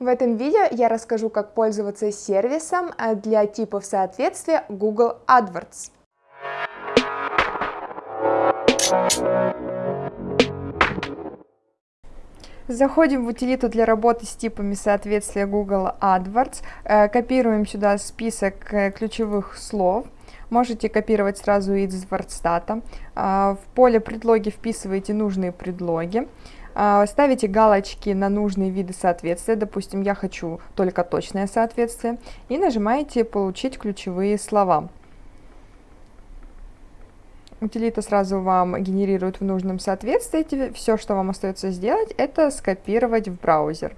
В этом видео я расскажу, как пользоваться сервисом э, для типов соответствия Google AdWords. Заходим в утилиту для работы с типами соответствия Google AdWords, э, копируем сюда список э, ключевых слов, можете копировать сразу из WordStat, в поле предлоги вписываете нужные предлоги, ставите галочки на нужные виды соответствия, допустим, я хочу только точное соответствие, и нажимаете «Получить ключевые слова». Утилита сразу вам генерирует в нужном соответствии. Все, что вам остается сделать, это скопировать в браузер.